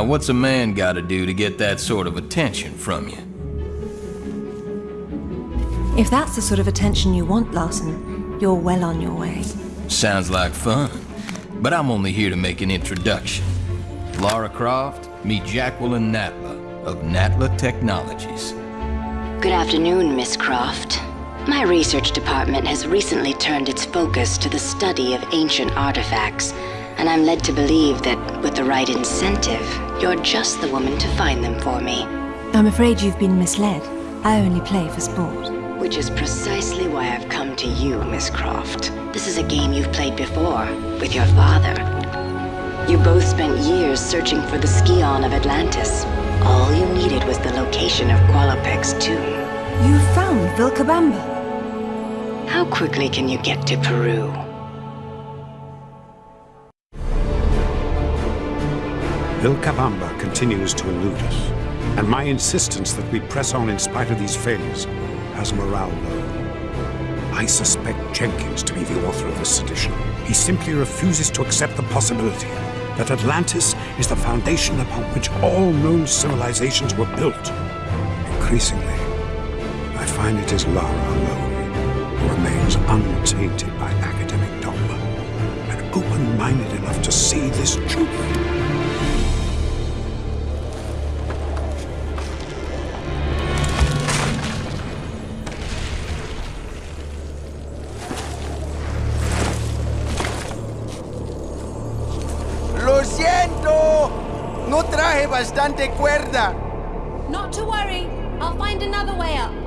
Now, what's a man gotta do to get that sort of attention from you? If that's the sort of attention you want, Larson, you're well on your way. Sounds like fun. But I'm only here to make an introduction. Lara Croft, meet Jacqueline Natla of Natla Technologies. Good afternoon, Miss Croft. My research department has recently turned its focus to the study of ancient artifacts, and I'm led to believe that with the right incentive, you're just the woman to find them for me. I'm afraid you've been misled. I only play for sport. Which is precisely why I've come to you, Miss Croft. This is a game you've played before, with your father. You both spent years searching for the Scion of Atlantis. All you needed was the location of Qualopec's tomb. You found Vilcabamba. How quickly can you get to Peru? Vilcabamba continues to elude us, and my insistence that we press on in spite of these failures has morale low. I suspect Jenkins to be the author of this sedition. He simply refuses to accept the possibility that Atlantis is the foundation upon which all known civilizations were built. Increasingly, I find it is Lara alone who remains untainted by academic dogma and open-minded enough to see this truth. Traje bastante cuerda. Not to worry. I'll find another way up.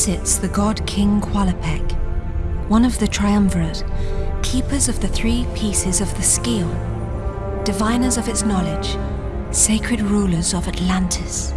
Sits the god King Qualopec, one of the Triumvirate, keepers of the three pieces of the scale, diviners of its knowledge, sacred rulers of Atlantis.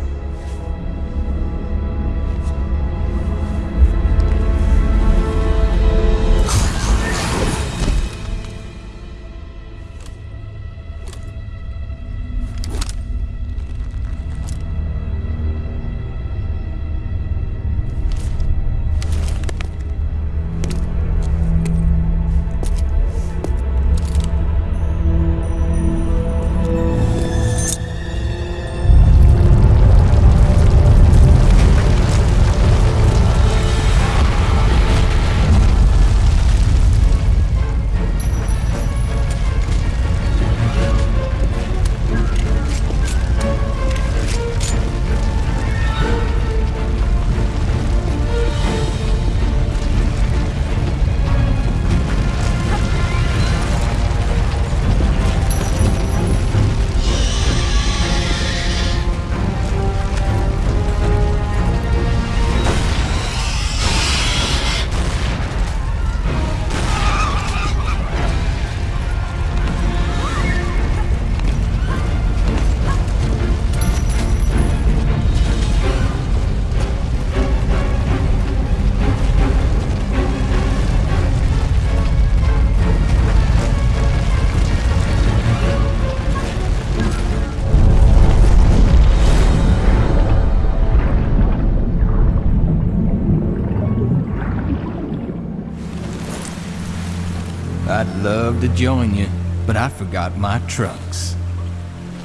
Love to join you, but I forgot my trunks.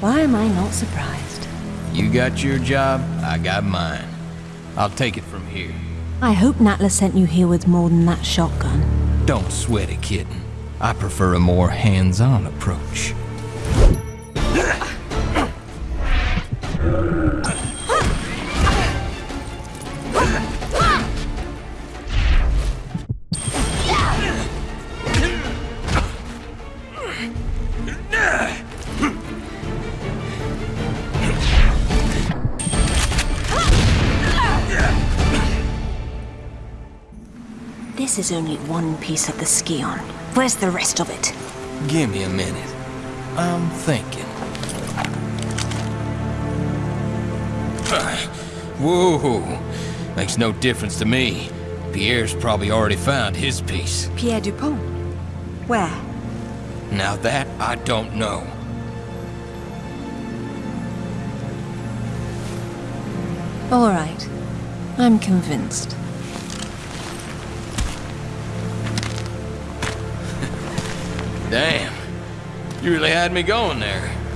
Why am I not surprised? You got your job, I got mine. I'll take it from here. I hope Natla sent you here with more than that shotgun. Don't sweat it, kitten. I prefer a more hands-on approach. Is only one piece of the Scion. Where's the rest of it? Give me a minute. I'm thinking. Whoa, makes no difference to me. Pierre's probably already found his piece. Pierre Dupont. Where? Now that I don't know. All right. I'm convinced. You really had me going there.